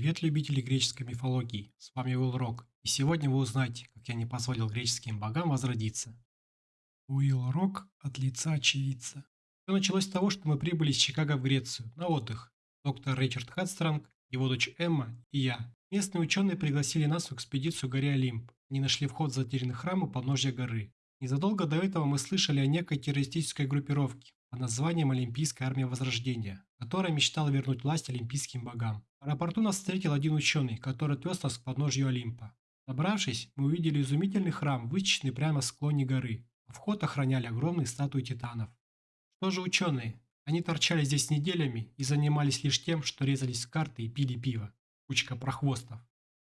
Привет, любители греческой мифологии! С вами Уилл Рок, и сегодня вы узнаете, как я не позволил греческим богам возродиться. Уилл Рок от лица очевидца. Все началось с того, что мы прибыли из Чикаго в Грецию на отдых. Доктор Ричард Хадстронг, его дочь Эмма и я. Местные ученые пригласили нас в экспедицию к горе Олимп. Они нашли вход в затерянный храм у подножья горы. Незадолго до этого мы слышали о некой террористической группировке под названием Олимпийская армия Возрождения, которая мечтала вернуть власть олимпийским богам. В аэропорту нас встретил один ученый, который отвез нас к подножью Олимпа. Собравшись, мы увидели изумительный храм, вычищенный прямо в склоне горы, а вход охраняли огромные статуи титанов. Что же ученые? Они торчали здесь неделями и занимались лишь тем, что резались карты и пили пиво. Кучка прохвостов.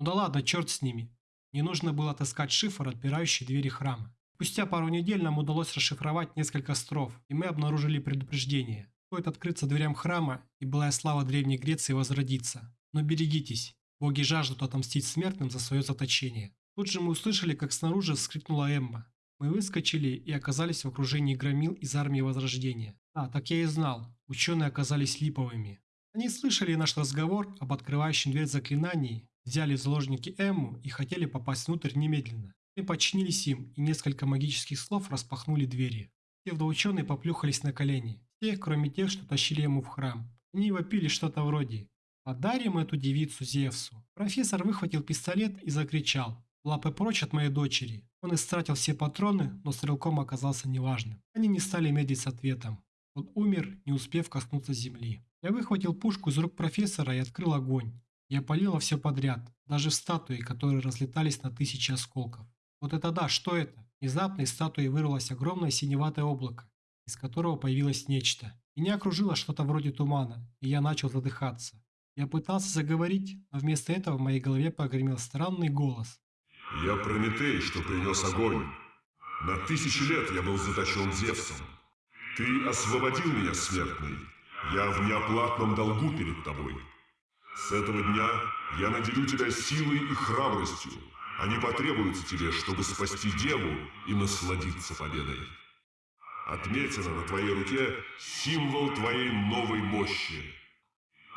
Ну да ладно, черт с ними. Не нужно было отыскать шифр, отпирающий двери храма. Спустя пару недель нам удалось расшифровать несколько строф, и мы обнаружили предупреждение. Стоит открыться дверям храма, и былая слава Древней Греции возродится. Но берегитесь, боги жаждут отомстить смертным за свое заточение. Тут же мы услышали, как снаружи вскрикнула Эмма. Мы выскочили и оказались в окружении громил из армии Возрождения. А, так я и знал, ученые оказались липовыми. Они слышали наш разговор об открывающем дверь заклинании, взяли заложники Эмму и хотели попасть внутрь немедленно. Мы подчинились им, и несколько магических слов распахнули двери. Псевдоученые поплюхались на колени. Все, кроме тех, что тащили ему в храм. Они вопили что-то вроде «Подарим эту девицу Зевсу». Профессор выхватил пистолет и закричал «Лапы прочь от моей дочери». Он истратил все патроны, но стрелком оказался неважным. Они не стали медлить с ответом. Он умер, не успев коснуться земли. Я выхватил пушку из рук профессора и открыл огонь. Я полила все подряд, даже в статуи, которые разлетались на тысячи осколков. Вот это да, что это? Внезапно из статуи вырвалось огромное синеватое облако, из которого появилось нечто. Меня окружило что-то вроде тумана, и я начал задыхаться. Я пытался заговорить, но вместо этого в моей голове погремел странный голос. «Я Прометей, что принес огонь. На тысячи лет я был заточен Зевсом. Ты освободил меня, смертный. Я в неоплатном долгу перед тобой. С этого дня я наделю тебя силой и храбростью. Они потребуются тебе, чтобы спасти Деву и насладиться победой. Отметина на твоей руке символ твоей новой мощи.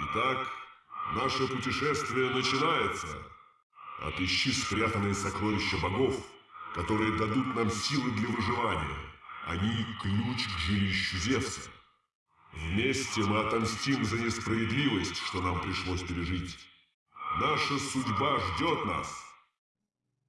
Итак, наше путешествие начинается. Отыщи спрятанные сокровища богов, которые дадут нам силы для выживания. Они ключ к жилищу Зевса. Вместе мы отомстим за несправедливость, что нам пришлось пережить. Наша судьба ждет нас.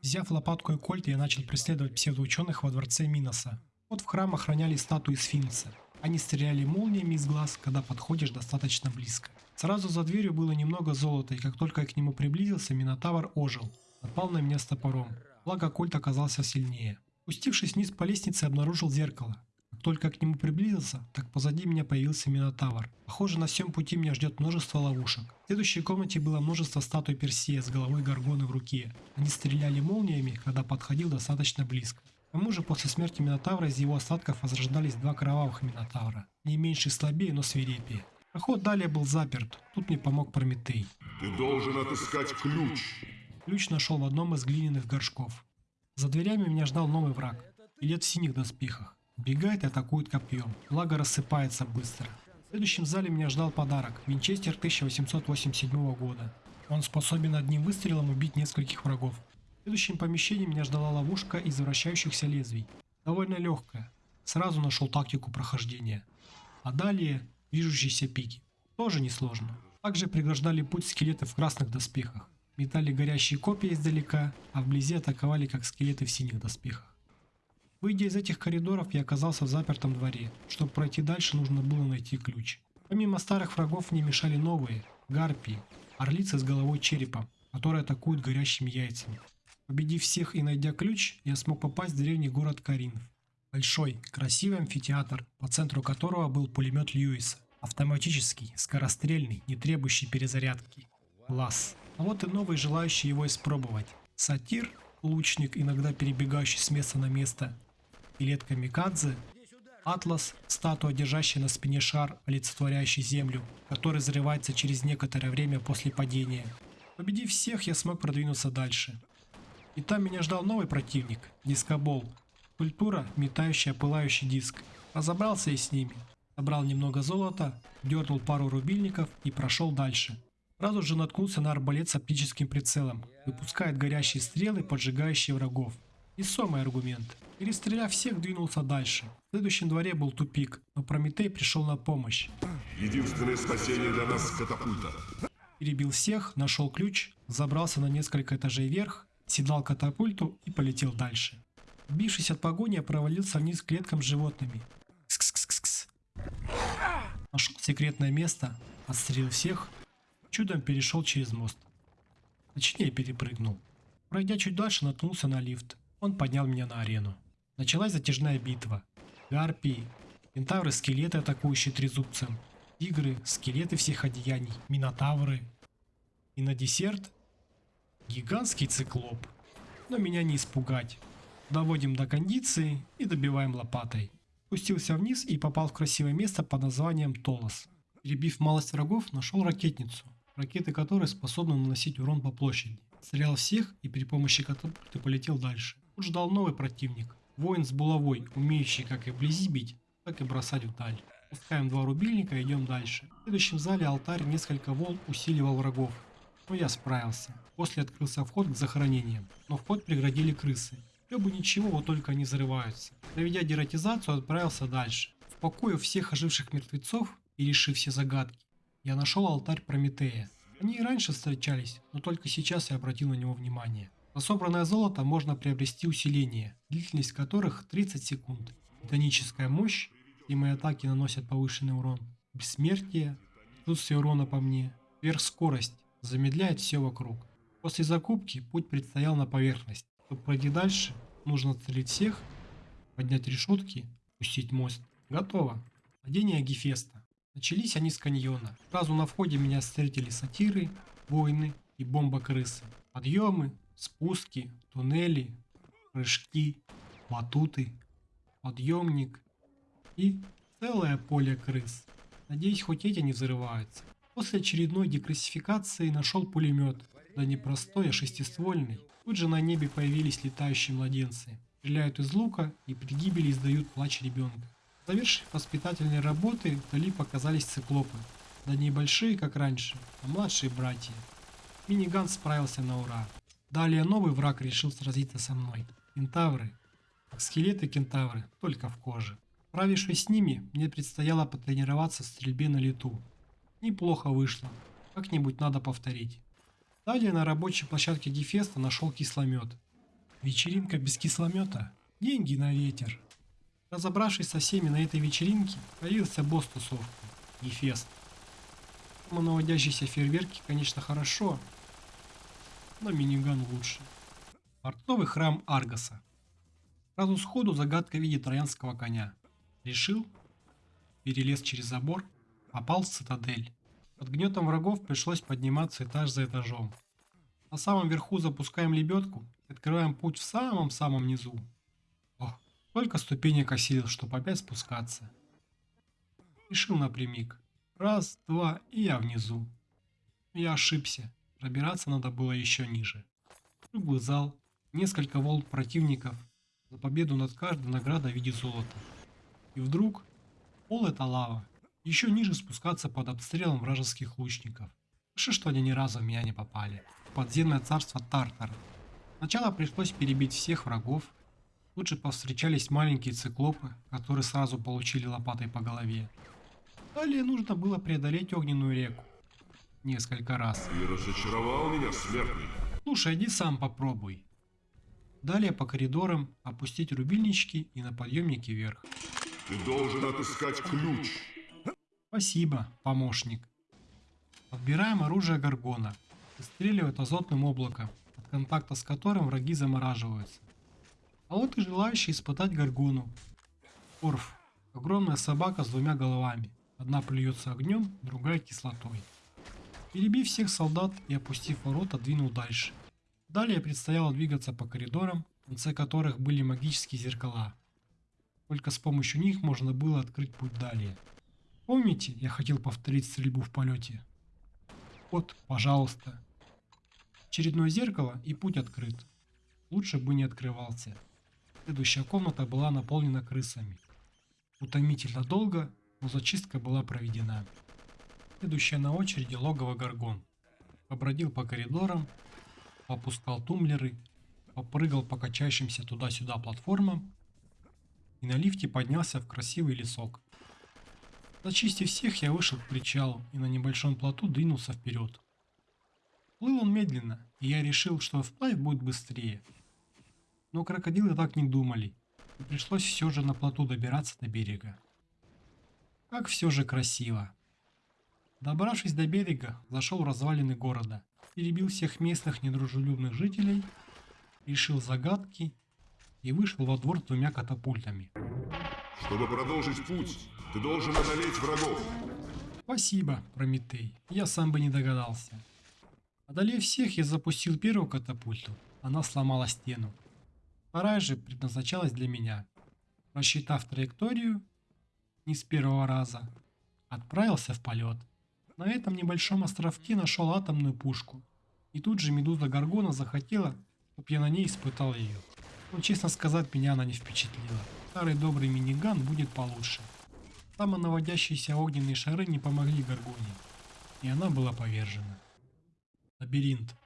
Взяв лопатку и кольт, я начал преследовать псевдоученых во дворце Миноса. Вот в храм охраняли статуи сфинкса. Они стреляли молниями из глаз, когда подходишь достаточно близко. Сразу за дверью было немного золота, и как только я к нему приблизился, Минотавр ожил. Напал на меня с топором. Благо кольт оказался сильнее. Спустившись вниз по лестнице, обнаружил зеркало. Как только к нему приблизился, так позади меня появился Минотавр. Похоже, на всем пути меня ждет множество ловушек. В следующей комнате было множество статуй Персея с головой Гаргоны в руке. Они стреляли молниями, когда подходил достаточно близко. К тому же после смерти Минотавра из его остатков возрождались два кровавых Минотавра. Не меньше слабее, но свирепее. Проход далее был заперт. Тут мне помог Прометей. Ты должен отыскать ключ. Ключ нашел в одном из глиняных горшков. За дверями меня ждал новый враг. Илет в синих доспехах. Бегает и атакует копьем. Благо рассыпается быстро. В следующем зале меня ждал подарок. Винчестер 1887 года. Он способен одним выстрелом убить нескольких врагов. В следующем помещении меня ждала ловушка из вращающихся лезвий. Довольно легкая. Сразу нашел тактику прохождения. А далее движущиеся пики. Тоже несложно. Также преграждали путь скелеты в красных доспехах. Метали горящие копья издалека, а вблизи атаковали как скелеты в синих доспехах. Выйдя из этих коридоров, я оказался в запертом дворе. Чтобы пройти дальше, нужно было найти ключ. Помимо старых врагов мне мешали новые – гарпии, орлицы с головой черепа, которые атакуют горящими яйцами. Победив всех и найдя ключ, я смог попасть в древний город Каринф. Большой, красивый амфитеатр, по центру которого был пулемет Льюиса. Автоматический, скорострельный, не требующий перезарядки. Класс. А вот и новый, желающий его испробовать. Сатир, лучник, иногда перебегающий с места на место, скелет Камикадзе, Атлас, статуя, держащая на спине шар, олицетворяющий Землю, который взрывается через некоторое время после падения. Победив всех, я смог продвинуться дальше. И там меня ждал новый противник – дискобол. Культура, метающая пылающий диск. Разобрался и с ними. Собрал немного золота, дернул пару рубильников и прошел дальше. Сразу же наткнулся на арбалет с оптическим прицелом. Выпускает горящие стрелы, поджигающие врагов. Весомый аргумент. Перестреляв всех, двинулся дальше. В следующем дворе был тупик, но Прометей пришел на помощь. Единственное спасение для нас – катапульта. Перебил всех, нашел ключ, забрался на несколько этажей вверх, седлал катапульту и полетел дальше. Убившись от погони, я провалился вниз к клеткам с животными. Кс-кс-кс-кс. Нашел секретное место, отстрелил всех, чудом перешел через мост. Точнее, перепрыгнул. Пройдя чуть дальше, наткнулся на лифт. Он поднял меня на арену. Началась затяжная битва. Гарпии, кентавры-скелеты, атакующие трезубцем, тигры, скелеты всех одеяний, минотавры. И на десерт гигантский циклоп. Но меня не испугать. Доводим до кондиции и добиваем лопатой. Спустился вниз и попал в красивое место под названием Толос. Перебив малость врагов, нашел ракетницу, ракеты которой способны наносить урон по площади. Стрелял всех и при помощи катапульты полетел дальше. Тут ждал новый противник. Воин с булавой, умеющий как и вблизи бить, так и бросать вдаль. Пускаем два рубильника и идем дальше. В следующем зале алтарь несколько волн усиливал врагов. Но я справился. После открылся вход к захоронениям, но вход преградили крысы. Все бы ничего, вот только они взрываются. Проведя дератизацию, отправился дальше. В покое всех оживших мертвецов и решив все загадки, я нашел алтарь Прометея. Они и раньше встречались, но только сейчас я обратил на него внимание. За собранное золото можно приобрести усиление, длительность которых 30 секунд. Титаническая мощь, и мои атаки наносят повышенный урон. Бессмертие, отсутствие урона по мне. Сверхскорость, замедляет все вокруг. После закупки путь предстоял на поверхность. Чтобы пройти дальше, нужно целить всех, поднять решетки, пустить мост. Готово. Падение Гефеста. Начались они с каньона. Сразу на входе меня встретили сатиры, воины и бомба-крысы. Подъемы, спуски, туннели, прыжки, батуты, подъемник и целое поле крыс. Надеюсь, хоть эти не взрываются. После очередной деклассификации нашел пулемет. Да не простой, а шестиствольный. Тут же на небе появились летающие младенцы. Стреляют из лука и при гибели издают плач ребенка. Завершив воспитательные работы, вдали показались циклопы. Да не большие, как раньше, а младшие братья. Миниган справился на ура. Далее новый враг решил сразиться со мной. Кентавры. Как скелеты кентавры, только в коже. Справившись с ними, мне предстояло потренироваться в стрельбе на лету. Неплохо вышло. Как-нибудь надо повторить. Далее на рабочей площадке Гефеста нашел кисломет. Вечеринка без кисломета. Деньги на ветер. Разобравшись со всеми на этой вечеринке, появился босс тусовки – Гефест. Самонаводящиеся фейерверки, конечно, хорошо, но миниган лучше. Портовый храм Аргаса. Сразу сходу загадка в виде троянского коня. Решил, перелез через забор, попал в цитадель. Под гнетом врагов пришлось подниматься этаж за этажом. На самом верху запускаем лебедку и открываем путь в самом-самом низу. Ох, только ступенек осилил, чтобы опять спускаться. Решил напрямик. Раз, два, и я внизу. Я ошибся. Пробираться надо было еще ниже. Круглый зал, несколько волн противников, за победу над каждой награда в виде золота. И вдруг пол это лава. Еще ниже спускаться под обстрелом вражеских лучников. Хорошо, что они ни разу в меня не попали. Подземное царство Тартар. Сначала пришлось перебить всех врагов. Тут же повстречались маленькие циклопы, которые сразу получили лопатой по голове. Далее нужно было преодолеть огненную реку несколько раз. Ты разочаровал меня, смертный. Слушай, иди сам попробуй. Далее по коридорам опустить рубильнички и на подъемнике вверх. Ты должен отыскать ключ. Спасибо, помощник. Подбираем оружие Гаргона. Выстреливает азотным облаком, от контакта с которым враги замораживаются. А вот и желающий испытать Гаргону. Орф. Огромная собака с двумя головами. Одна плюется огнем, другая кислотой. Перебив всех солдат и опустив ворота, двинул дальше. Далее предстояло двигаться по коридорам, в конце которых были магические зеркала. Только с помощью них можно было открыть путь далее. Помните, я хотел повторить стрельбу в полете? Вот, пожалуйста. Очередное зеркало и путь открыт. Лучше бы не открывался. Следующая комната была наполнена крысами. Утомительно долго, но зачистка была проведена. Следующая на очереди логово Гаргон. Побродил по коридорам, попускал тумблеры, попрыгал по качающимся туда-сюда платформам и на лифте поднялся в красивый лесок. Зачистив всех, я вышел к причалу и на небольшом плоту двинулся вперед. Плыл он медленно, и я решил, что вплавь будет быстрее. Но крокодилы так не думали, и пришлось все же на плоту добираться до берега. Как все же красиво. Добравшись до берега, зашел в развалины города, перебил всех местных недружелюбных жителей, решил загадки и вышел во двор двумя катапультами. Чтобы продолжить путь, ты должен одолеть врагов. Спасибо, Прометей, я сам бы не догадался. Одолев всех, я запустил первую катапульту. Она сломала стену. Вторая же предназначалась для меня. Рассчитав траекторию, не с первого раза, отправился в полет. На этом небольшом островке нашел атомную пушку. И тут же Медуза Гаргона захотела, чтобы я на ней испытал ее. Но честно сказать, меня она не впечатлила. Старый добрый миниган будет получше. Самонаводящиеся огненные шары не помогли Гаргоне. И она была повержена. Лабиринт.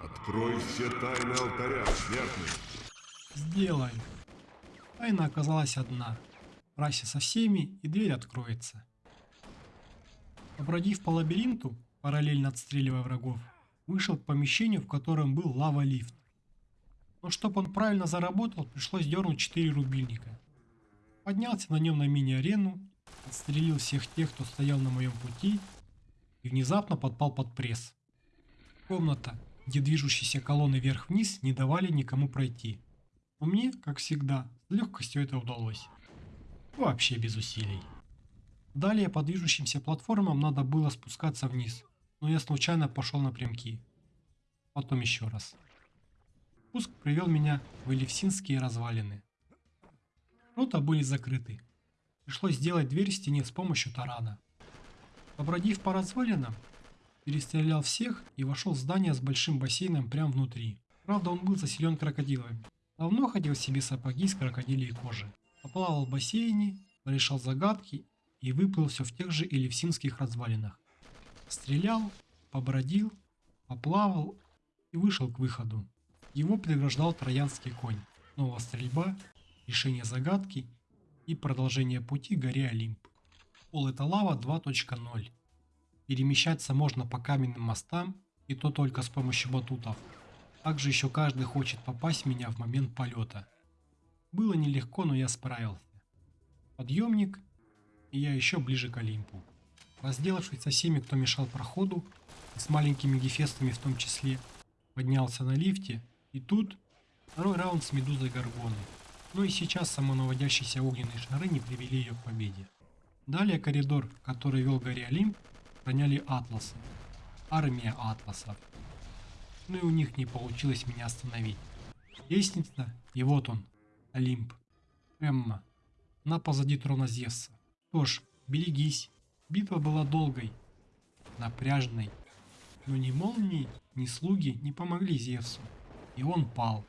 Открой все тайны алтаря, смертный. Сделай. Тайна оказалась одна. Прайся со всеми, и дверь откроется. Побродив по лабиринту, параллельно отстреливая врагов, вышел к помещению, в котором был лава-лифт. Но чтобы он правильно заработал, пришлось дернуть 4 рубильника. Поднялся на нем на мини-арену, отстрелил всех тех, кто стоял на моем пути, и внезапно подпал под пресс. Комната, где движущиеся колонны вверх-вниз не давали никому пройти. Но мне, как всегда, с легкостью это удалось. Вообще без усилий. Далее по движущимся платформам надо было спускаться вниз, но я случайно пошел напрямки. Потом еще раз. Спуск привел меня в Элевсинские развалины. Ворота были закрыты. Пришлось сделать дверь в стене с помощью тарана. Побродив по развалинам, перестрелял всех и вошел в здание с большим бассейном прямо внутри. Правда, он был заселен крокодилами. Давно ходил себе сапоги с крокодилей кожи. Поплавал в бассейне, решал загадки и выплыл все в тех же элевсинских развалинах. Стрелял, побродил, поплавал и вышел к выходу. Его преграждал троянский конь. Снова стрельба, решение загадки и продолжение пути горе Олимп. Пол это лава 2.0. Перемещаться можно по каменным мостам, и то только с помощью батутов. Также еще каждый хочет попасть в меня в момент полета. Было нелегко, но я справился. Подъемник, и я еще ближе к Олимпу. Разделавшись со всеми, кто мешал проходу, и с маленькими гефестами в том числе, поднялся на лифте, и тут второй раунд с Медузой Гаргоны. Но и сейчас самонаводящиеся огненные шары не привели ее к победе. Далее коридор, который вел горе Олимп, охраняли атласы. Армия атласов. Ну и у них не получилось меня остановить. Лестница, и вот он, Олимп. Эмма. Она позади трона Зевса. Что ж, берегись. Битва была долгой, напряжной. Но ни молнии, ни слуги не помогли Зевсу. И он пал.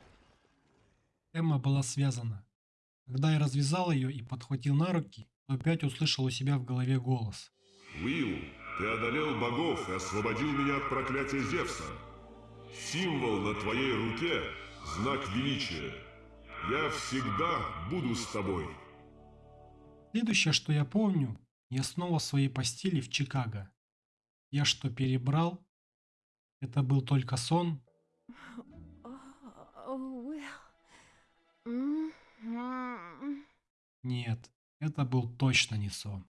Эмма была связана. Когда я развязал ее и подхватил на руки, то опять услышал у себя в голове голос. Уилл, ты одолел богов и освободил меня от проклятия Зевса. Символ на твоей руке – знак величия. Я всегда буду с тобой. Следующее, что я помню, я снова в своей постели в Чикаго. Я что, перебрал? Это был только сон? Нет, это был точно не сон.